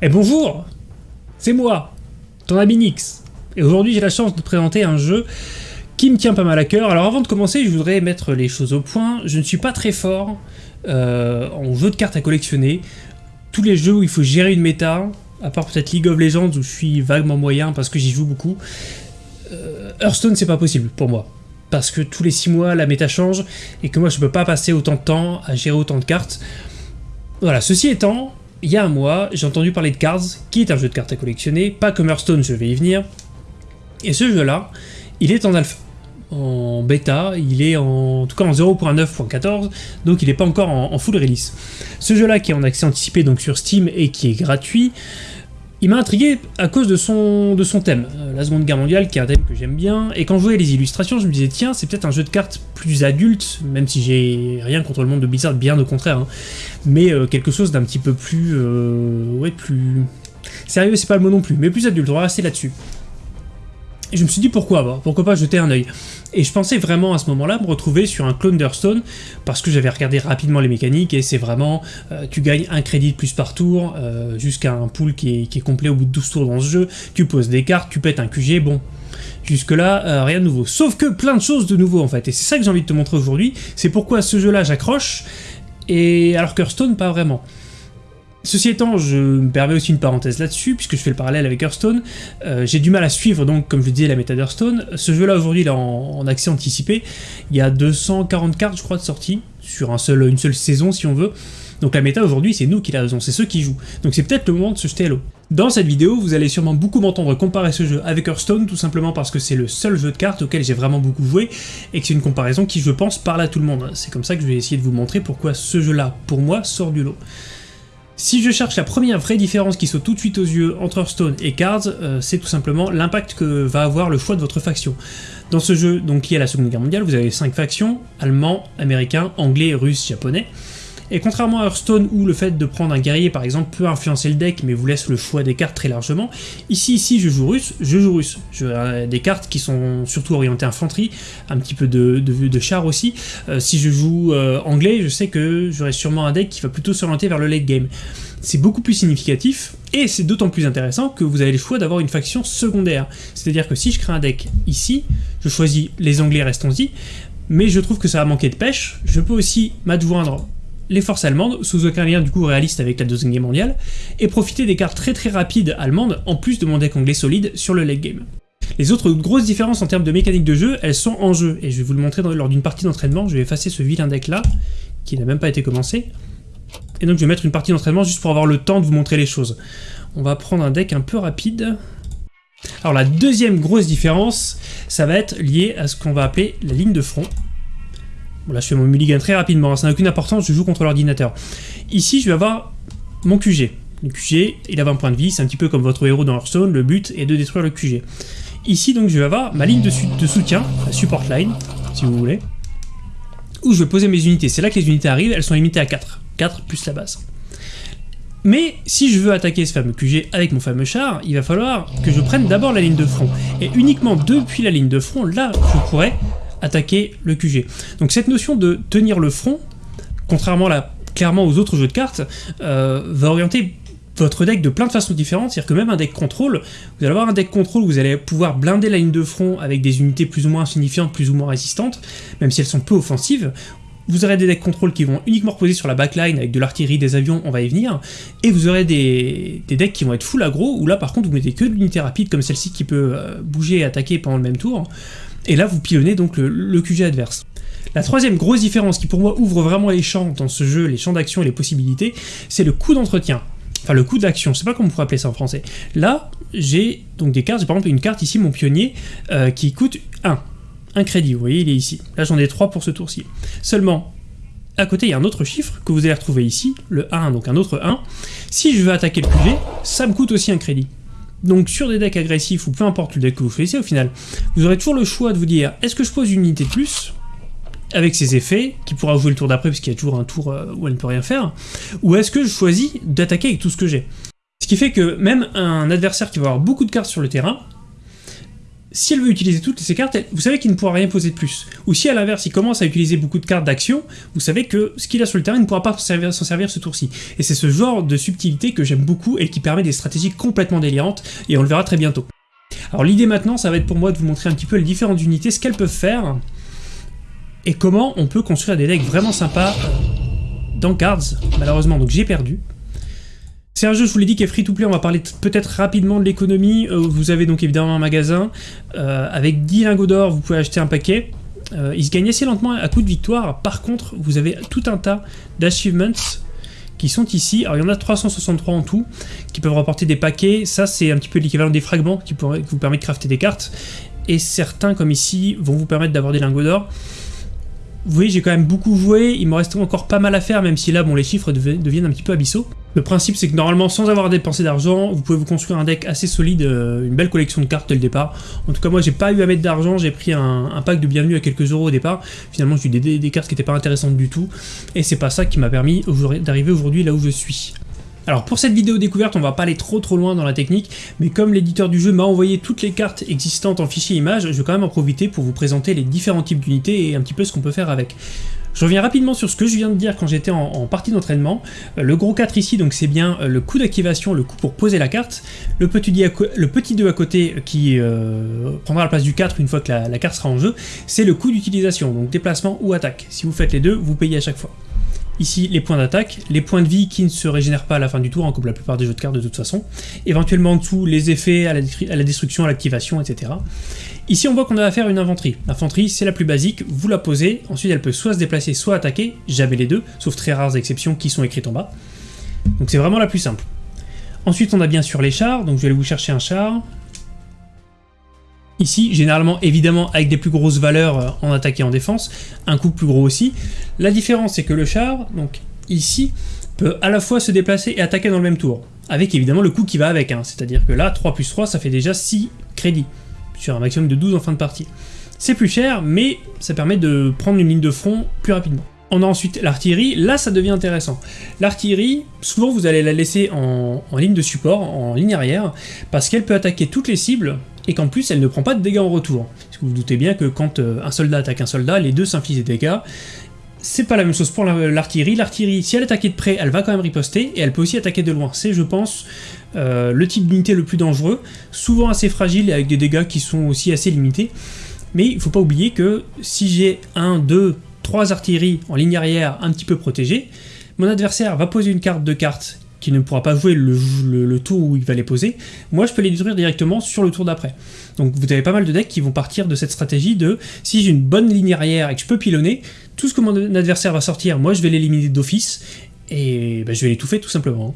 Et bonjour C'est moi, ton ami Nix. Et aujourd'hui j'ai la chance de te présenter un jeu qui me tient pas mal à cœur. Alors avant de commencer, je voudrais mettre les choses au point. Je ne suis pas très fort euh, en jeu de cartes à collectionner. Tous les jeux où il faut gérer une méta, à part peut-être League of Legends où je suis vaguement moyen parce que j'y joue beaucoup, euh, Hearthstone c'est pas possible pour moi. Parce que tous les 6 mois la méta change et que moi je peux pas passer autant de temps à gérer autant de cartes. Voilà, ceci étant, il y a un mois, j'ai entendu parler de Cards, qui est un jeu de cartes à collectionner, pas comme Hearthstone, je vais y venir. Et ce jeu-là, il est en alpha, en bêta, il est en, tout cas en 0.9.14, donc il n'est pas encore en, en, full release. Ce jeu-là qui est en accès anticipé donc sur Steam et qui est gratuit, il m'a intrigué à cause de son, thème, euh, la Seconde Guerre mondiale, qui est un thème que j'aime bien, et quand je voyais les illustrations, je me disais, tiens, c'est peut-être un jeu de cartes plus adulte, même si j'ai rien contre le monde de Blizzard, bien au contraire, hein, mais euh, quelque chose d'un petit peu plus... Euh, ouais, plus... Sérieux, c'est pas le mot non plus, mais plus adulte, on va rester là-dessus. Je me suis dit pourquoi pas, pourquoi pas jeter un œil. Et je pensais vraiment à ce moment-là me retrouver sur un clone d'Hearthstone, parce que j'avais regardé rapidement les mécaniques, et c'est vraiment, euh, tu gagnes un crédit de plus par tour, euh, jusqu'à un pool qui est, qui complet au bout de 12 tours dans ce jeu, tu poses des cartes, tu pètes un QG, bon. Jusque là, euh, rien de nouveau. Sauf que plein de choses de nouveau en fait, et c'est ça que j'ai envie de te montrer aujourd'hui, c'est pourquoi ce jeu-là j'accroche, et alors qu'Hearthstone pas vraiment. Ceci étant, je me permets aussi une parenthèse là-dessus, puisque je fais le parallèle avec Hearthstone. Euh, J'ai du mal à suivre, donc, comme je disais, la méta d'Hearthstone. Ce jeu-là, aujourd'hui, il est en, accès anticipé. Il y a 240 cartes, je crois, de sortie, sur un seul, une seule saison, si on veut. Donc la méta, aujourd'hui, c'est nous qui la raison, c'est ceux qui jouent. Donc c'est peut-être le moment de se jeter à l'eau. Dans cette vidéo, vous allez sûrement beaucoup m'entendre comparer ce jeu avec Hearthstone, tout simplement parce que c'est le seul jeu de cartes auquel j'ai vraiment beaucoup joué, et que c'est une comparaison qui, je pense, parle à tout le monde. C'est comme ça que je vais essayer de vous montrer pourquoi ce jeu-là, pour moi, sort du lot. Si je cherche la première vraie différence qui saute tout de suite aux yeux entre Hearthstone et Cards, euh, c'est tout simplement l'impact que va avoir le choix de votre faction. Dans ce jeu, donc lié à la Seconde Guerre mondiale, vous avez 5 factions, allemand, américain, anglais, russe, japonais. Et contrairement à Hearthstone où le fait de prendre un guerrier par exemple peut influencer le deck mais vous laisse le choix des cartes très largement, ici ici je joue russe, je joue russe. Je, euh, des cartes qui sont surtout orientées infanterie, un petit peu de, de, de char aussi. Euh, si je joue euh, anglais, je sais que j'aurai sûrement un deck qui va plutôt s'orienter vers le late game. C'est beaucoup plus significatif, et c'est d'autant plus intéressant que vous avez le choix d'avoir une faction secondaire. C'est-à-dire que si je crée un deck ici, je choisis les anglais, restons-y, mais je trouve que ça va manquer de pêche, je peux aussi m'adjoindre les forces allemandes, sous aucun lien du coup réaliste avec la Deuxième Guerre mondiale, et profiter des cartes très très rapides allemandes, en plus de mon deck anglais solide sur le late game. Les autres grosses différences en termes de mécanique de jeu, elles sont en jeu, et je vais vous le montrer lors d'une partie d'entraînement, je vais effacer ce vilain deck là, qui n'a même pas été commencé, et donc je vais mettre une partie d'entraînement juste pour avoir le temps de vous montrer les choses. On va prendre un deck un peu rapide. Alors la deuxième grosse différence, ça va être lié à ce qu'on va appeler la ligne de front. Là, je fais mon mulligan très rapidement, hein, ça n'a aucune importance, je joue contre l'ordinateur. Ici, je vais avoir mon QG. Le QG, il a 20 points de vie, c'est un petit peu comme votre héros dans Hearthstone, le but est de détruire le QG. Ici, donc, je vais avoir ma ligne de, de soutien, la support line, si vous voulez, où je vais poser mes unités. C'est là que les unités arrivent, elles sont limitées à 4. 4 plus la base. Mais si je veux attaquer ce fameux QG avec mon fameux char, il va falloir que je prenne d'abord la ligne de front. Et uniquement depuis la ligne de front, là, je pourrais attaquer le QG. Donc cette notion de tenir le front, contrairement là, clairement aux autres jeux de cartes, euh, va orienter votre deck de plein de façons différentes, c'est-à-dire que même un deck contrôle, vous allez avoir un deck contrôle où vous allez pouvoir blinder la ligne de front avec des unités plus ou moins insignifiantes, plus ou moins résistantes, même si elles sont peu offensives, vous aurez des decks contrôle qui vont uniquement reposer sur la backline avec de l'artillerie, des avions, on va y venir, et vous aurez des, des, decks qui vont être full aggro, où là par contre vous mettez que de l'unité rapide comme celle-ci qui peut euh, bouger et attaquer pendant le même tour, et là vous pilonnez donc le, QG adverse. La troisième grosse différence qui pour moi ouvre vraiment les champs dans ce jeu, les champs d'action et les possibilités, c'est le coût d'entretien. Enfin le coût d'action, je sais pas comment on pourrait appeler ça en français. Là, j'ai donc des cartes, j'ai par exemple une carte ici, mon pionnier, euh, qui coûte 1 un crédit, vous voyez, il est ici. Là, j'en ai 3 pour ce tour-ci. Seulement, à côté, il y a un autre chiffre que vous allez retrouver ici, le 1, donc un autre 1. Si je veux attaquer le QG, ça me coûte aussi un crédit. Donc sur des decks agressifs, ou peu importe le deck que vous choisissez au final, vous aurez toujours le choix de vous dire, est-ce que je pose une unité de plus avec ses effets, qui pourra jouer le tour d'après, puisqu'il y a toujours un tour euh, où elle ne peut rien faire, ou est-ce que je choisis d'attaquer avec tout ce que j'ai? Ce qui fait que même un adversaire qui va avoir beaucoup de cartes sur le terrain, si elle veut utiliser toutes ces cartes, vous savez qu'il ne pourra rien poser de plus. Ou si à l'inverse, il commence à utiliser beaucoup de cartes d'action, vous savez que ce qu'il a sur le terrain, ne pourra pas s'en servir, servir, ce tour-ci. Et c'est ce genre de subtilité que j'aime beaucoup et qui permet des stratégies complètement délirantes, et on le verra très bientôt. Alors l'idée maintenant, ça va être pour moi de vous montrer un petit peu les différentes unités, ce qu'elles peuvent faire, et comment on peut construire des decks vraiment sympas dans Cards. Malheureusement, donc j'ai perdu. C'est un jeu, je vous l'ai dit, qui est free-to-play, on va parler peut-être rapidement de l'économie. Euh, vous avez donc évidemment un magasin, euh, avec 10 lingots d'or, vous pouvez acheter un paquet. Euh, il se gagne assez lentement à coup de victoire, par contre, vous avez tout un tas d'achievements qui sont ici. Alors il y en a 363 en tout, qui peuvent rapporter des paquets. Ça, c'est un petit peu l'équivalent des fragments qui, vous permettent de crafter des cartes. Et certains, comme ici, vont vous permettre d'avoir des lingots d'or. Vous voyez, j'ai quand même beaucoup joué, il me reste encore pas mal à faire, même si là, bon, les chiffres deviennent un petit peu abyssaux. Le principe, c'est que normalement, sans avoir dépensé d'argent, vous pouvez vous construire un deck assez solide, euh, une belle collection de cartes dès le départ. En tout cas, moi, j'ai pas eu à mettre d'argent, j'ai pris un, pack de bienvenue à quelques euros au départ. Finalement, j'ai eu des, des, cartes qui n'étaient pas intéressantes du tout, et c'est pas ça qui m'a permis d'arriver aujourd'hui là où je suis. Alors pour cette vidéo découverte, on va pas aller trop trop loin dans la technique, mais comme l'éditeur du jeu m'a envoyé toutes les cartes existantes en fichier image, je vais quand même en profiter pour vous présenter les différents types d'unités et un petit peu ce qu'on peut faire avec. Je reviens rapidement sur ce que je viens de dire quand j'étais en, partie d'entraînement. Euh, le gros 4 ici, donc c'est bien euh, le coup d'activation, le coup pour poser la carte. Le petit, 2 à côté euh, qui prendra la place du 4 une fois que la carte sera en jeu, c'est le coup d'utilisation, donc déplacement ou attaque. Si vous faites les deux, vous payez à chaque fois. Ici, les points d'attaque, les points de vie qui ne se régénèrent pas à la fin du tour, hein, comme la plupart des jeux de cartes de toute façon. Éventuellement en dessous, les effets à la, destruction, à l'activation, etc. Ici, on voit qu'on a affaire à une infanterie. L'infanterie, c'est la plus basique, vous la posez, ensuite elle peut soit se déplacer, soit attaquer, jamais les deux, sauf très rares exceptions qui sont écrites en bas. Donc c'est vraiment la plus simple. Ensuite, on a bien sûr les chars, donc je vais aller vous chercher un char. Ici, généralement, évidemment, avec des plus grosses valeurs euh, en attaque et en défense, un coup plus gros aussi. La différence, c'est que le char, donc ici, peut à la fois se déplacer et attaquer dans le même tour, avec évidemment le coup qui va avec, hein. c'est-à-dire que là, 3 plus 3, ça fait déjà 6 crédits, sur un maximum de 12 en fin de partie. C'est plus cher, mais ça permet de prendre une ligne de front plus rapidement. On a ensuite l'artillerie, là ça devient intéressant. L'artillerie, souvent vous allez la laisser en, ligne de support, en ligne arrière, parce qu'elle peut attaquer toutes les cibles, et qu'en plus elle ne prend pas de dégâts en retour. Parce vous, vous doutez bien que quand euh, un soldat attaque un soldat, les deux s'infligent des dégâts, c'est pas la même chose pour l'artillerie. L'artillerie, si elle attaque de près, elle va quand même riposter, et elle peut aussi attaquer de loin. C'est, je pense, euh, le type d'unité le plus dangereux, souvent assez fragile et avec des dégâts qui sont aussi assez limités. Mais il faut pas oublier que si j'ai un, deux, trois artilleries en ligne arrière un petit peu protégées, mon adversaire va poser une carte de carte qui ne pourra pas jouer le, tour où il va les poser, moi je peux les détruire directement sur le tour d'après. Donc vous avez pas mal de decks qui vont partir de cette stratégie de si j'ai une bonne ligne arrière et que je peux pilonner, tout ce que mon adversaire va sortir, moi je vais l'éliminer d'office, et ben, je vais l'étouffer tout simplement.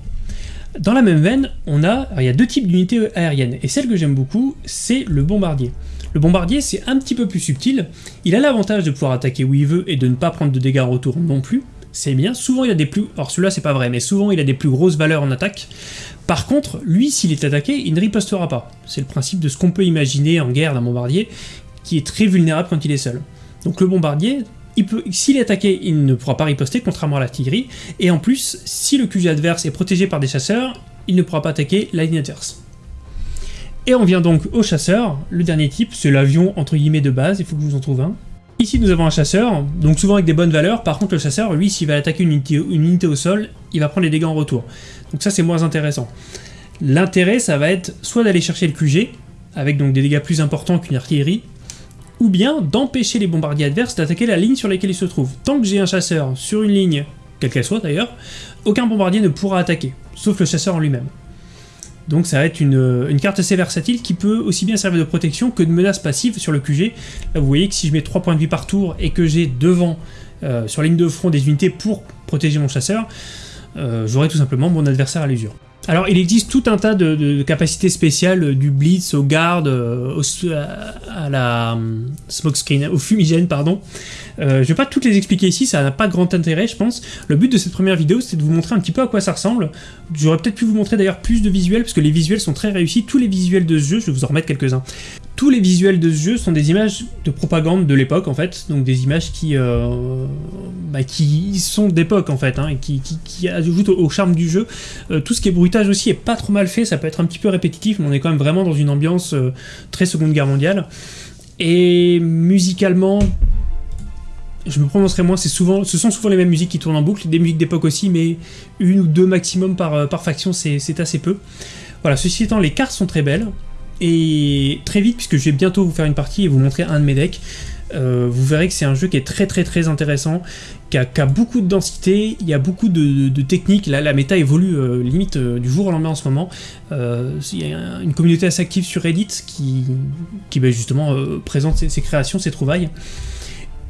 Dans la même veine, on a, il y a deux types d'unités aériennes, et celle que j'aime beaucoup, c'est le bombardier. Le bombardier, c'est un petit peu plus subtil, il a l'avantage de pouvoir attaquer où il veut et de ne pas prendre de dégâts en retour non plus, c'est bien. Souvent, il a des plus... Alors celui-là, c'est pas vrai, mais souvent, il a des plus grosses valeurs en attaque. Par contre, lui, s'il est attaqué, il ne ripostera pas. C'est le principe de ce qu'on peut imaginer en guerre d'un bombardier, qui est très vulnérable quand il est seul. Donc le bombardier, s'il est attaqué, il ne pourra pas riposter, contrairement à l'artillerie, et en plus, si le QG adverse est protégé par des chasseurs, il ne pourra pas attaquer la. Et on vient donc au chasseur, le dernier type, c'est l'avion entre guillemets de base, il faut que je vous en trouve un. Ici nous avons un chasseur, donc souvent avec des bonnes valeurs, par contre le chasseur, lui, s'il va attaquer une unité, au sol, il va prendre les dégâts en retour. Donc ça c'est moins intéressant. L'intérêt, ça va être soit d'aller chercher le QG, avec donc des dégâts plus importants qu'une artillerie, ou bien d'empêcher les bombardiers adverses d'attaquer la ligne sur laquelle ils se trouvent. Tant que j'ai un chasseur sur une ligne, quelle qu'elle soit d'ailleurs, aucun bombardier ne pourra attaquer, sauf le chasseur en lui-même. Donc ça va être une, carte assez versatile qui peut aussi bien servir de protection que de menace passive sur le QG. Là vous voyez que si je mets 3 points de vie par tour et que j'ai devant, euh, sur la ligne de front, des unités pour protéger mon chasseur, euh, j'aurai tout simplement mon adversaire à l'usure. Alors il existe tout un tas de, capacités spéciales, du blitz au garde, euh, à la au fumigène pardon, euh, je ne vais pas toutes les expliquer ici, ça n'a pas grand intérêt je pense. Le but de cette première vidéo c'est de vous montrer un petit peu à quoi ça ressemble. J'aurais peut-être pu vous montrer d'ailleurs plus de visuels parce que les visuels sont très réussis, tous les visuels de ce jeu, je vais vous en remettre quelques-uns. tous les visuels de ce jeu sont des images de propagande de l'époque en fait, donc des images qui, euh, bah, sont d'époque en fait, hein, et qui, qui, ajoutent au, charme du jeu. Euh, tout ce qui est bruitage aussi est pas trop mal fait, ça peut être un petit peu répétitif, mais on est quand même vraiment dans une ambiance euh, très Seconde Guerre mondiale. Et musicalement, je me prononcerai moins, ce sont souvent les mêmes musiques qui tournent en boucle, des musiques d'époque aussi, mais une ou deux maximum par, par faction, c'est assez peu. Voilà, ceci étant, les cartes sont très belles, et très vite, puisque je vais bientôt vous faire une partie et vous montrer un de mes decks, euh, vous verrez que c'est un jeu qui est très très très intéressant, qui a, beaucoup de densité, il y a beaucoup de, techniques, là la méta évolue euh, limite euh, du jour au lendemain en ce moment, il y a une communauté assez active sur Reddit qui, qui ben, justement présente ses, créations, ses trouvailles,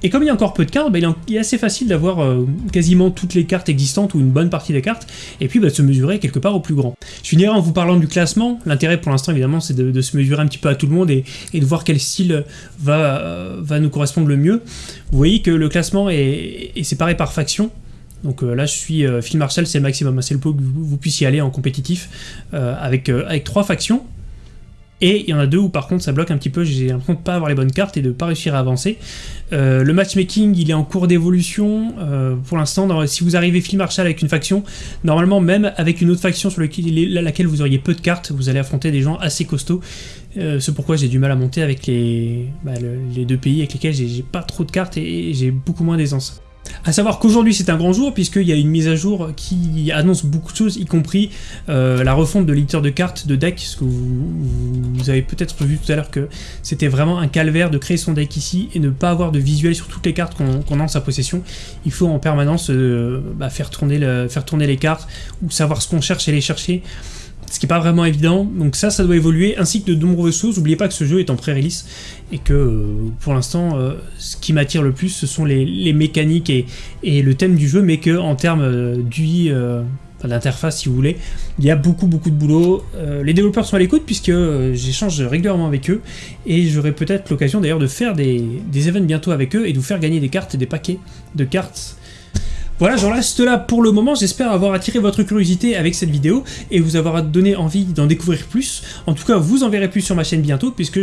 et comme il y a encore peu de cartes, bah, il est assez facile d'avoir euh, quasiment toutes les cartes existantes ou une bonne partie des cartes, et puis bah, de se mesurer quelque part au plus grand. Je finirai en vous parlant du classement. L'intérêt pour l'instant évidemment c'est de, se mesurer un petit peu à tout le monde et, de voir quel style va, euh, va nous correspondre le mieux. Vous voyez que le classement est, séparé par faction. Donc euh, là je suis Phil Marshall, c'est le maximum, c'est le plus que vous, puissiez aller en compétitif avec, avec trois factions. Et il y en a deux où par contre ça bloque un petit peu, j'ai l'impression de pas avoir les bonnes cartes et de pas réussir à avancer. Euh, le matchmaking il est en cours d'évolution euh, pour l'instant. Si vous arrivez Phil Marshall avec une faction, normalement même avec une autre faction sur laquelle vous auriez peu de cartes, vous allez affronter des gens assez costauds. Euh, c'est pourquoi j'ai du mal à monter avec les, bah, les deux pays avec lesquels j'ai pas trop de cartes et j'ai beaucoup moins d'aisance. A savoir qu'aujourd'hui c'est un grand jour puisqu'il y a une mise à jour qui annonce beaucoup de choses, y compris euh, la refonte de l'éditeur de cartes de deck, ce que vous, avez peut-être vu tout à l'heure que c'était vraiment un calvaire de créer son deck ici et ne pas avoir de visuel sur toutes les cartes qu'on a en sa possession. Il faut en permanence euh, bah, faire tourner les cartes ou savoir ce qu'on cherche et les chercher ce qui n'est pas vraiment évident. Donc ça, ça doit évoluer, ainsi que de nombreuses choses. N'oubliez pas que ce jeu est en pré-release, et que euh, pour l'instant, euh, ce qui m'attire le plus, ce sont les, mécaniques et, le thème du jeu, mais que en termes euh, d'interface si vous voulez, il y a beaucoup beaucoup de boulot. les développeurs sont à l'écoute puisque j'échange régulièrement avec eux, et j'aurai peut-être l'occasion d'ailleurs de faire des, des events bientôt avec eux, et de vous faire gagner des cartes, des paquets de cartes voilà, j'en reste là pour le moment. J'espère avoir attiré votre curiosité avec cette vidéo et vous avoir donné envie d'en découvrir plus. En tout cas, vous en verrez plus sur ma chaîne bientôt puisque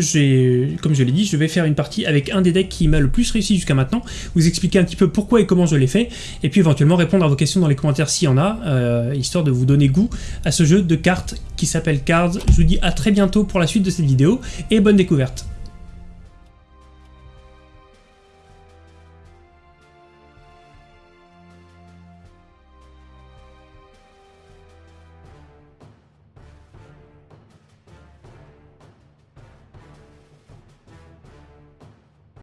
comme je l'ai dit, je vais faire une partie avec un des decks qui m'a le plus réussi jusqu'à maintenant, vous expliquer un petit peu pourquoi et comment je l'ai fait, et puis éventuellement répondre à vos questions dans les commentaires s'il y en a, euh, histoire de vous donner goût à ce jeu de cartes qui s'appelle Cards. Je vous dis à très bientôt pour la suite de cette vidéo et bonne découverte.